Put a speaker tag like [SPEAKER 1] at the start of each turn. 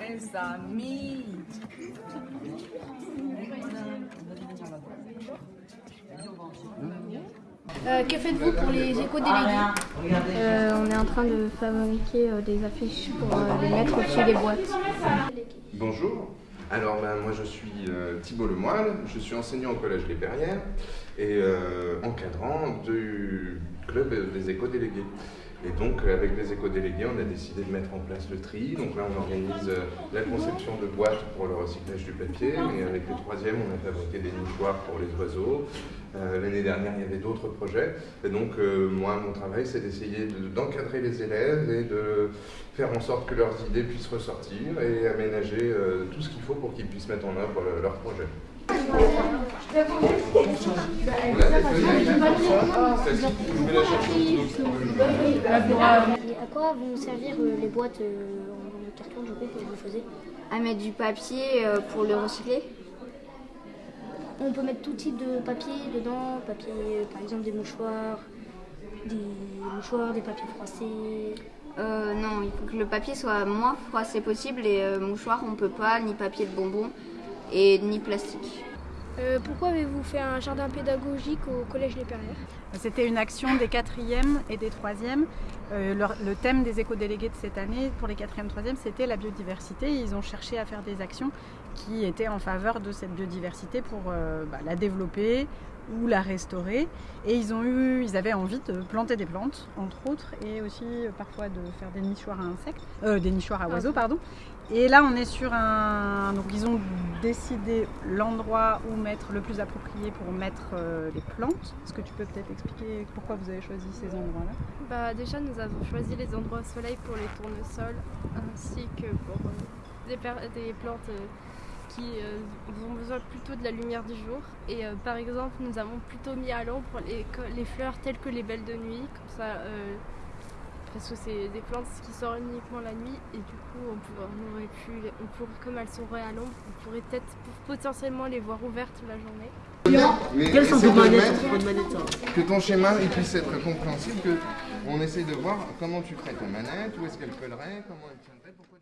[SPEAKER 1] mes amis.
[SPEAKER 2] Euh, que faites-vous pour les éco-délégués
[SPEAKER 3] Euh, on est en train de fabriquer euh, des affiches pour euh, les mettre au-dessus des boîtes.
[SPEAKER 4] Bonjour, alors ben, moi je suis euh, Thibault Lemoyle, je suis enseignant au Collège Les Perrières et euh, encadrant du club des éco-délégués. Et donc euh, avec les éco-délégués, on a décidé de mettre en place le tri. Donc là on organise euh, la conception de boîtes pour le recyclage du papier. Et avec les troisièmes, on a fabriqué des nichoirs pour les oiseaux. Euh, L'année dernière, il y avait d'autres projets. Et donc euh, moi, mon travail, c'est d'essayer de- d'encadrer les élèves et de faire en sorte que leurs idées puissent ressortir et aménager euh, tout ce qu'il faut pour qu'ils puissent mettre en œuvre euh, leur projet.
[SPEAKER 2] À quoi vont servir euh, les boîtes euh, en carton du coup que vous faisiez?
[SPEAKER 3] À mettre du papier euh, pour le recycler.
[SPEAKER 2] On peut mettre tout type de papier dedans, papier par exemple des mouchoirs, des mouchoirs, des papiers froissés.
[SPEAKER 3] Euh, non, il faut que le papier soit moins froissé possible et euh, mouchoir on peut pas, ni papier de bonbon et ni plastique.
[SPEAKER 2] Euh, pourquoi avez-vous fait un jardin pédagogique au collège Les
[SPEAKER 5] C'était une action des quatrièmes et des troisièmes. Euh, le thème des éco-délégués de cette année pour les quatrièmes et troisièmes, c'était la biodiversité. Ils ont cherché à faire des actions qui étaient en faveur de cette biodiversité pour euh, bah, la développer ou la restaurer. Et ils, ont eu, ils avaient envie de planter des plantes, entre autres, et aussi euh, parfois de faire des nichoirs à insectes, euh, des nichoirs à oiseaux, pardon. Et là, on est sur un. Donc, ils ont décidé l'endroit où mettre le plus approprié pour mettre euh, les plantes. Est-ce que tu peux peut-être expliquer pourquoi vous avez choisi ces endroits-là?
[SPEAKER 6] Bah, déjà, nous avons choisi les endroits au soleil pour les tournesols, ainsi que pour euh, des, plantes qui euh, ont besoin plutôt de la lumière du jour. Et euh, par exemple, nous avons plutôt mis à l'ombre les, les fleurs telles que les belles de nuit, comme ça, euh, parce que c'est des plantes qui sortent uniquement la nuit, et du coup, on, pourrait, on aurait pu, on pourrait, comme elles sont à l'ombre, on pourrait peut-être potentiellement les voir ouvertes la journée.
[SPEAKER 4] Mais essaie de mettre que ton schéma il puisse être compréhensible, que on essaie de voir comment tu ferais ta manette, où est-ce qu'elle collerait, comment elle tiendrait.